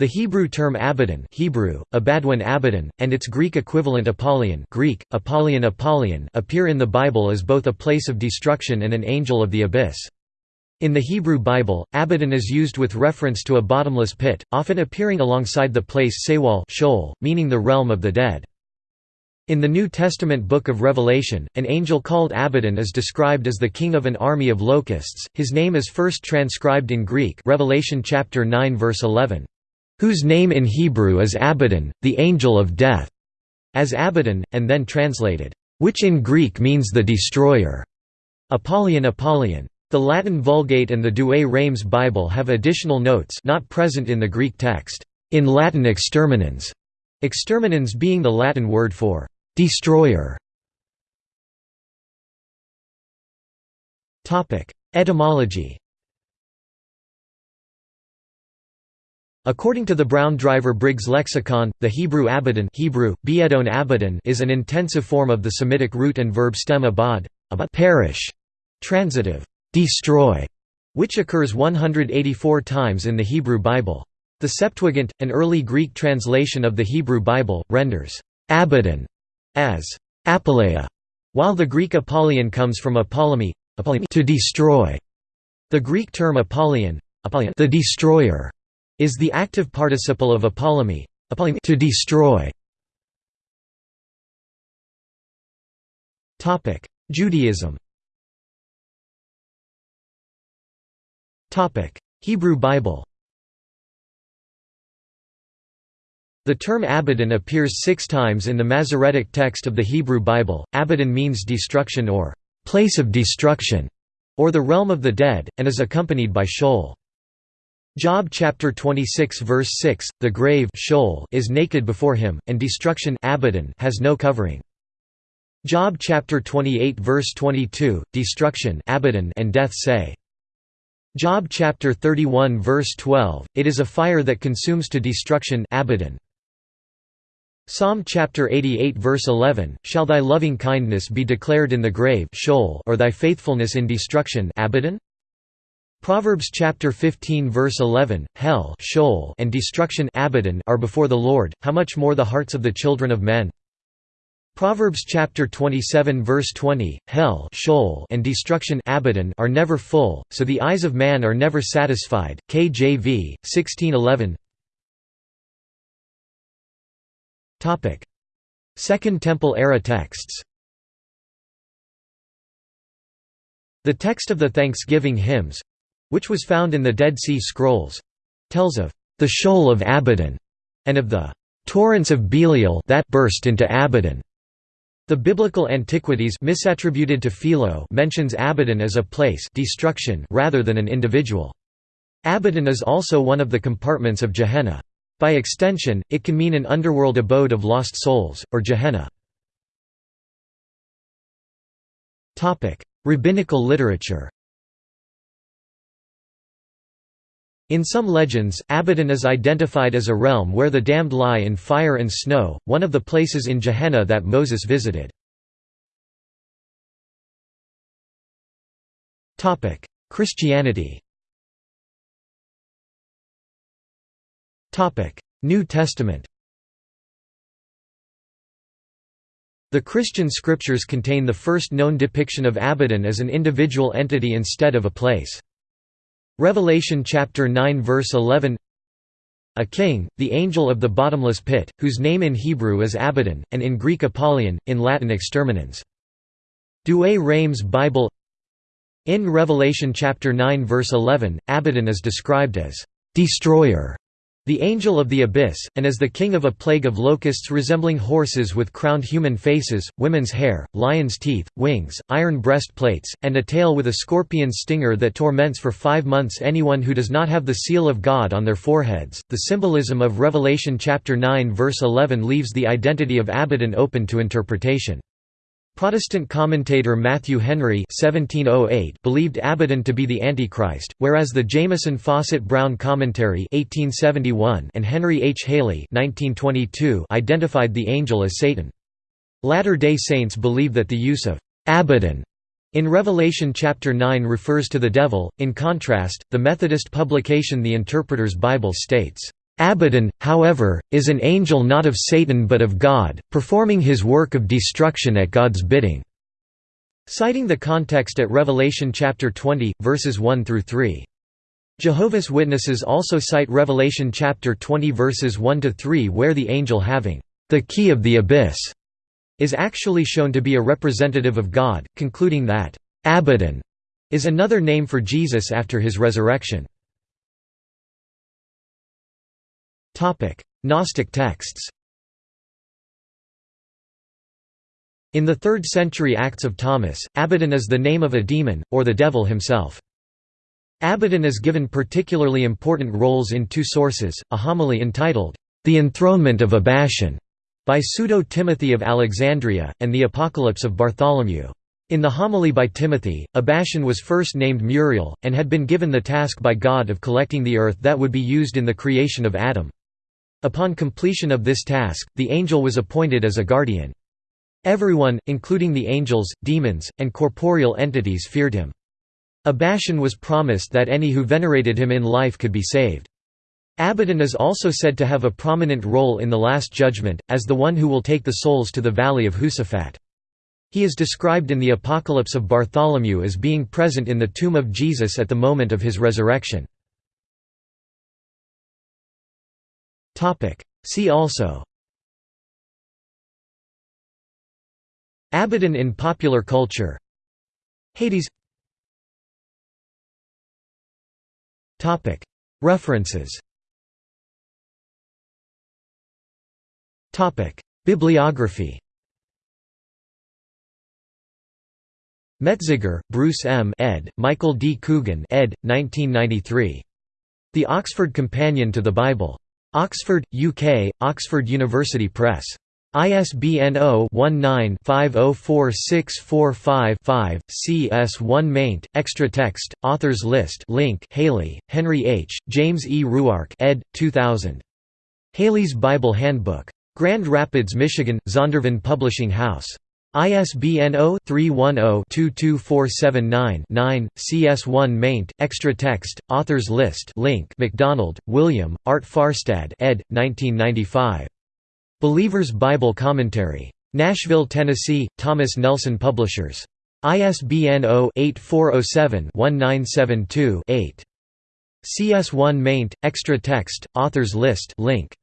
The Hebrew term Abaddon Hebrew, Abadwan Abaddon, and its Greek equivalent Apollyon Greek, Apollyon Apollyon appear in the Bible as both a place of destruction and an angel of the abyss. In the Hebrew Bible, Abaddon is used with reference to a bottomless pit, often appearing alongside the place Sewal Sheol, meaning the realm of the dead. In the New Testament book of Revelation, an angel called Abaddon is described as the king of an army of locusts. His name is first transcribed in Greek, Revelation chapter 9 verse 11 whose name in Hebrew is Abaddon, the angel of death, as Abaddon, and then translated, which in Greek means the destroyer. Apollyon Apollyon. The Latin Vulgate and the Douay Rheims Bible have additional notes not present in the Greek text, in Latin exterminans, exterminans being the Latin word for destroyer. Etymology According to the Brown Driver Briggs lexicon, the Hebrew Abaddon Hebrew, Abaddon is an intensive form of the Semitic root and verb stem abad, abad perish, transitive, destroy, which occurs 184 times in the Hebrew Bible. The Septuagint, an early Greek translation of the Hebrew Bible, renders Abaddon as Apoleia, while the Greek Apollyon comes from Apollymi, to destroy. The Greek term Apollyon, the destroyer, is the active participle of apollymi, to destroy. Topic: Judaism. Topic: Hebrew Bible. The term Abaddon appears six times in the Masoretic text of the Hebrew Bible. Abaddon means destruction or place of destruction, or the realm of the dead, and is accompanied by Sheol. Job chapter 26 verse 6, the grave Sheol is naked before him, and destruction Abaddon has no covering. Job chapter 28 verse 22, destruction Abaddon and death say. Job chapter 31 verse 12, it is a fire that consumes to destruction Abaddon. Psalm chapter 88 verse 11, shall thy loving kindness be declared in the grave Sheol or thy faithfulness in destruction Abaddon? Proverbs chapter 15 verse 11, hell Sheol and destruction Abaddon are before the Lord, how much more the hearts of the children of men. Proverbs chapter 27 verse 20, hell Sheol and destruction Abaddon are never full, so the eyes of man are never satisfied. KJV 1611. Topic: Second Temple era texts. The text of the Thanksgiving hymns, which was found in the Dead Sea Scrolls, tells of the Sheol of Abaddon and of the torrents of Belial that burst into Abaddon. The biblical antiquities misattributed to Philo mentions Abaddon as a place destruction rather than an individual. Abaddon is also one of the compartments of Gehenna. By extension, it can mean an underworld abode of lost souls, or Gehenna. Rabbinical literature In some legends, Abaddon is identified as a realm where the damned lie in fire and snow, one of the places in Gehenna that Moses visited. Christianity New Testament The Christian scriptures contain the first known depiction of Abaddon as an individual entity instead of a place. Revelation chapter 9 verse 11 A king, the angel of the bottomless pit, whose name in Hebrew is Abaddon, and in Greek Apollyon, in Latin Exterminans. Douay Rheims Bible. In Revelation chapter 9 verse 11, Abaddon is described as «destroyer» The angel of the abyss, and as the king of a plague of locusts resembling horses with crowned human faces, women's hair, lion's teeth, wings, iron breastplates, and a tail with a scorpion stinger that torments for five months anyone who does not have the seal of God on their foreheads. The symbolism of Revelation chapter 9 verse 11 leaves the identity of Abaddon open to interpretation. Protestant commentator Matthew Henry (1708) believed Abaddon to be the Antichrist, whereas the Jamieson Fausset Brown Commentary (1871) and Henry H. Halley (1922) identified the angel as Satan. Latter-day Saints believe that the use of Abaddon in Revelation chapter 9 refers to the devil. In contrast, the Methodist publication The Interpreter's Bible states, Abaddon, however, is an angel not of Satan but of God, performing his work of destruction at God's bidding." Citing the context at Revelation chapter 20, verses 1 through 3. Jehovah's Witnesses also cite Revelation chapter 20 verses 1 to 3 where the angel having the key of the abyss is actually shown to be a representative of God, concluding that Abaddon is another name for Jesus after his resurrection. Gnostic texts In the 3rd century Acts of Thomas, Abaddon is the name of a demon, or the devil himself. Abaddon is given particularly important roles in two sources, a homily entitled, The Enthronement of Abbaton, by Pseudo-Timothy of Alexandria, and the Apocalypse of Bartholomew. In the homily by Timothy, Abbaton was first named Muriel, and had been given the task by God of collecting the earth that would be used in the creation of Adam. Upon completion of this task, the angel was appointed as a guardian. Everyone, including the angels, demons, and corporeal entities feared him. Abbaton was promised that any who venerated him in life could be saved. Abaddon is also said to have a prominent role in the Last Judgment, as the one who will take the souls to the Valley of Josaphat. He is described in the Apocalypse of Bartholomew as being present in the tomb of Jesus at the moment of his resurrection. See also Abaddon in popular culture Hades References Topic. Bibliography Metzger, Bruce M. ed., Michael D. Coogan ed., 1993. The Oxford Companion to the Bible. Oxford, UK, Oxford University Press. ISBN 0-19-504645-5, CS1 maint, extra text, authors list link Halley, Henry H., James E. Ruark ed. 2000. Halley's Bible Handbook. Grand Rapids, Michigan, Zondervan Publishing House. ISBN 0-310-22479-9, CS1 maint, extra text, authors list link MacDonald, William, Art Farstad ed. 1995. Believer's Bible Commentary. Nashville, Tennessee, Thomas Nelson Publishers. ISBN 0-8407-1972-8. CS1 maint, extra text, authors list link.